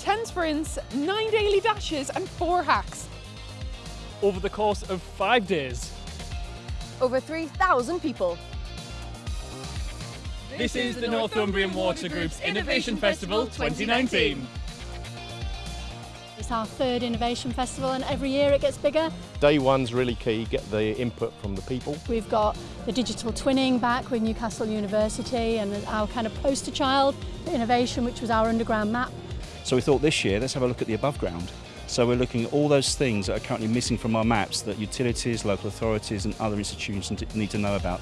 10 sprints, 9 daily dashes and 4 hacks. Over the course of five days. Over 3,000 people. This is the Northumbrian Water Group's Innovation Festival 2019. It's our third Innovation Festival and every year it gets bigger. Day one's really key, get the input from the people. We've got the digital twinning back with Newcastle University and our kind of poster child for innovation, which was our underground map. So we thought this year, let's have a look at the above ground. So we're looking at all those things that are currently missing from our maps that utilities, local authorities and other institutions need to know about.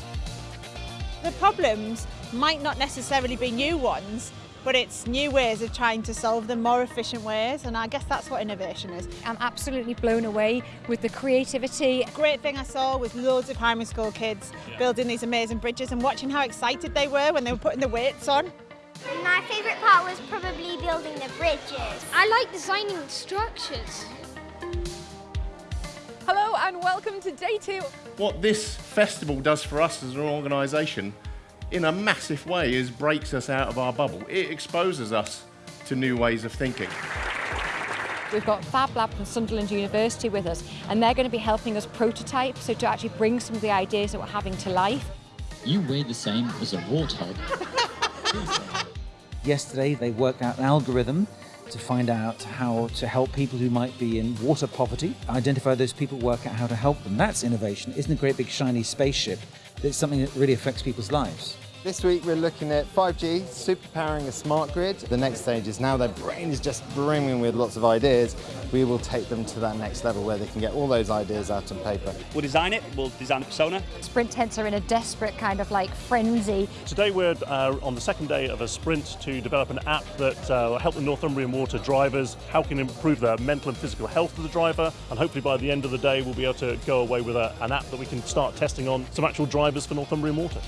The problems might not necessarily be new ones, but it's new ways of trying to solve them, more efficient ways, and I guess that's what innovation is. I'm absolutely blown away with the creativity. Great thing I saw was loads of primary school kids yeah. building these amazing bridges and watching how excited they were when they were putting the weights on. My favourite part was probably building the bridges. I like designing structures. Hello and welcome to day two. What this festival does for us as an organisation in a massive way is breaks us out of our bubble. It exposes us to new ways of thinking. We've got Fab Lab from Sunderland University with us and they're going to be helping us prototype, so to actually bring some of the ideas that we're having to life. You weigh the same as a warthog. Yesterday they worked out an algorithm to find out how to help people who might be in water poverty, identify those people, work out how to help them. That's innovation. Isn't a great big shiny spaceship it's something that really affects people's lives. This week we're looking at 5G, superpowering a smart grid. The next stage is now their brain is just brimming with lots of ideas. We will take them to that next level where they can get all those ideas out on paper. We'll design it, we'll design a persona. Sprint tents are in a desperate kind of like frenzy. Today we're uh, on the second day of a sprint to develop an app that uh, will help the Northumbrian Water drivers, how can improve their mental and physical health of the driver, and hopefully by the end of the day we'll be able to go away with a, an app that we can start testing on some actual drivers for Northumbrian Water.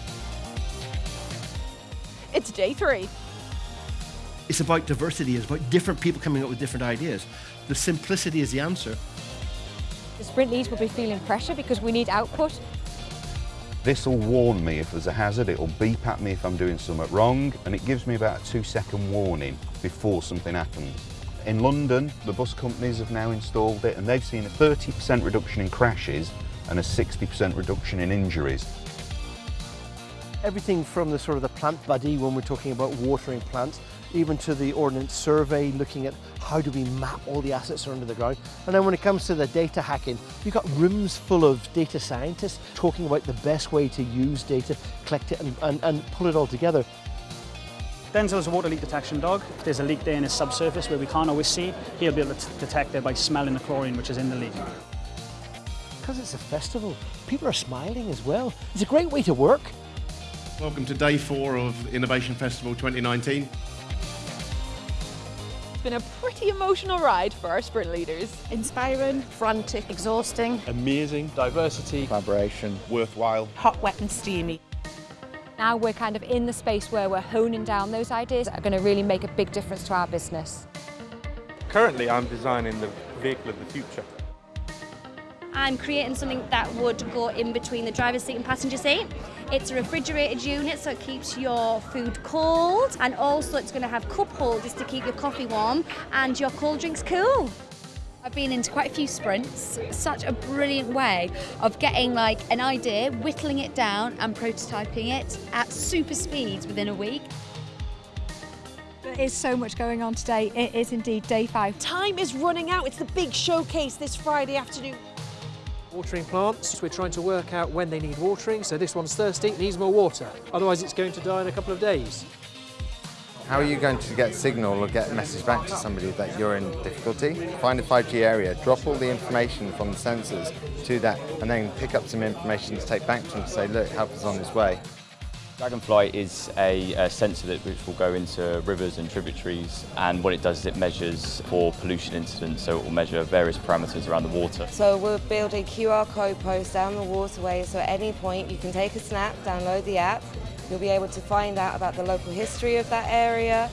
It's day three. It's about diversity, it's about different people coming up with different ideas. The simplicity is the answer. The sprint leads will be feeling pressure because we need output. This will warn me if there's a hazard, it will beep at me if I'm doing something wrong, and it gives me about a two second warning before something happens. In London, the bus companies have now installed it and they've seen a 30% reduction in crashes and a 60% reduction in injuries everything from the sort of the plant buddy when we're talking about watering plants, even to the ordnance survey, looking at how do we map all the assets that are under the ground. And then when it comes to the data hacking, we've got rooms full of data scientists talking about the best way to use data, collect it and, and, and pull it all together. Denzel's a water leak detection dog. If there's a leak there in his subsurface where we can't always see, he'll be able to detect it by smelling the chlorine which is in the leak. Because it's a festival, people are smiling as well. It's a great way to work. Welcome to day four of Innovation Festival 2019. It's been a pretty emotional ride for our sprint leaders. Inspiring, frantic, exhausting. Amazing. Diversity. Collaboration. Worthwhile. Hot, wet and steamy. Now we're kind of in the space where we're honing down those ideas that are going to really make a big difference to our business. Currently I'm designing the vehicle of the future. I'm creating something that would go in between the driver's seat and passenger seat. It's a refrigerated unit so it keeps your food cold and also it's going to have cup holders to keep your coffee warm and your cold drinks cool. I've been into quite a few sprints. Such a brilliant way of getting like an idea, whittling it down and prototyping it at super speeds within a week. There is so much going on today. It is indeed day five. Time is running out. It's the big showcase this Friday afternoon. Watering plants, we're trying to work out when they need watering, so this one's thirsty, needs more water. Otherwise it's going to die in a couple of days. How are you going to get signal or get a message back to somebody that you're in difficulty? Find a 5G area, drop all the information from the sensors to that, and then pick up some information to take back to them to say, look, help is on this way. Dragonfly is a, a, sensor that which will go into rivers and tributaries and what it does is it measures for pollution incidents so it will measure various parameters around the water. So we're building QR code posts down the waterway so at any point you can take a snap, download the app, you'll be able to find out about the local history of that area.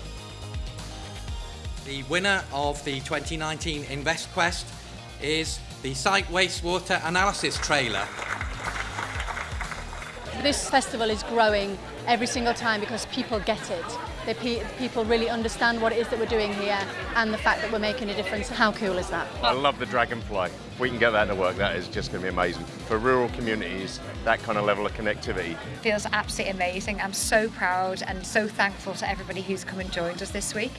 The winner of the 2019 InvestQuest is the Site Wastewater Analysis Trailer. This festival is growing every single time because people get it. The pe people really understand what it is that we're doing here and the fact that we're making a difference. How cool is that? I love the dragonfly. If we can get that to work, that is just going to be amazing. For rural communities, that kind of level of connectivity. Feels absolutely amazing. I'm so proud and so thankful to everybody who's come and joined us this week.